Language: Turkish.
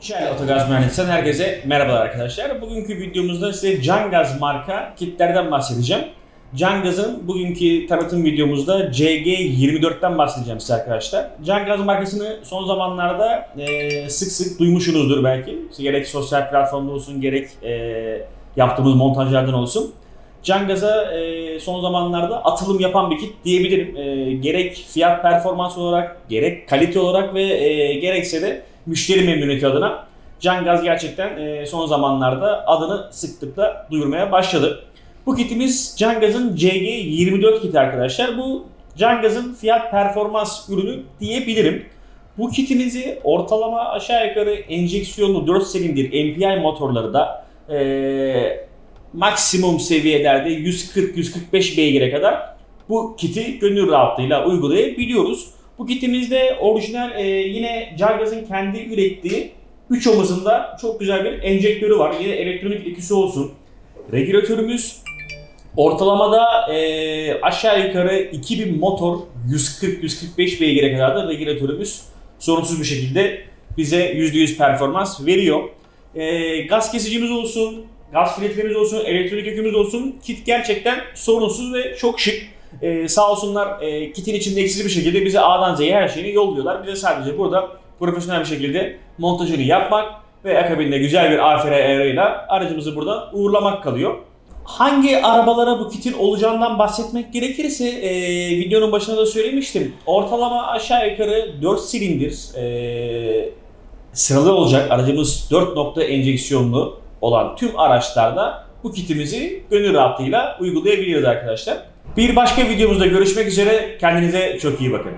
Şöyle Otogaz Mühendisi'nden herkese merhabalar arkadaşlar. Bugünkü videomuzda size Cangaz marka kitlerden bahsedeceğim. Cangaz'ın bugünkü tanıtım videomuzda CG24'ten bahsedeceğim size arkadaşlar. Cangaz markasını son zamanlarda e, sık sık duymuşsunuzdur belki. Gerek sosyal platformda olsun gerek e, yaptığımız montajlardan olsun. Cangaz'a e, son zamanlarda atılım yapan bir kit diyebilirim. E, gerek fiyat performans olarak, gerek kalite olarak ve e, gerekse de müşteri memnuniyeti adına Cangaz gerçekten e, son zamanlarda adını sıklıkla duyurmaya başladı. Bu kitimiz Cangaz'ın CG24 kiti arkadaşlar. Bu Cangaz'ın fiyat performans ürünü diyebilirim. Bu kitimizi ortalama aşağı yukarı enjeksiyonlu 4 silindir MPI motorları da e, maksimum seviyelerde 140-145 beygire kadar bu kiti gönül rahatlığıyla uygulayabiliyoruz. Bu kitimizde orijinal e, yine Cangaz'ın kendi ürettiği 3 omuzunda çok güzel bir enjektörü var. Yine elektronik ikisi olsun. Regülatörümüz ortalamada e, aşağı yukarı 2000 motor 140-145 beygire kadar da regülatörümüz sorunsuz bir şekilde bize %100 performans veriyor. E, gaz kesicimiz olsun, gaz filtremiz olsun, elektronik yükümüz olsun. Kit gerçekten sorunsuz ve çok şık. Ee, sağ olsunlar e, kitin içinde eksiz bir şekilde bize A'dan Z'ye her şeyini yolluyorlar. Bize sadece burada profesyonel bir şekilde montajını yapmak ve akabinde güzel bir AFR ayarıyla aracımızı buradan uğurlamak kalıyor. Hangi arabalara bu kitin olacağından bahsetmek gerekirse e, videonun başında da söylemiştim. Ortalama aşağı yukarı 4 silindir e, sıralı olacak aracımız 4 nokta enjeksiyonlu olan tüm araçlarda bu kitimizi gönül rahatlığıyla uygulayabiliriz arkadaşlar. Bir başka videomuzda görüşmek üzere. Kendinize çok iyi bakın.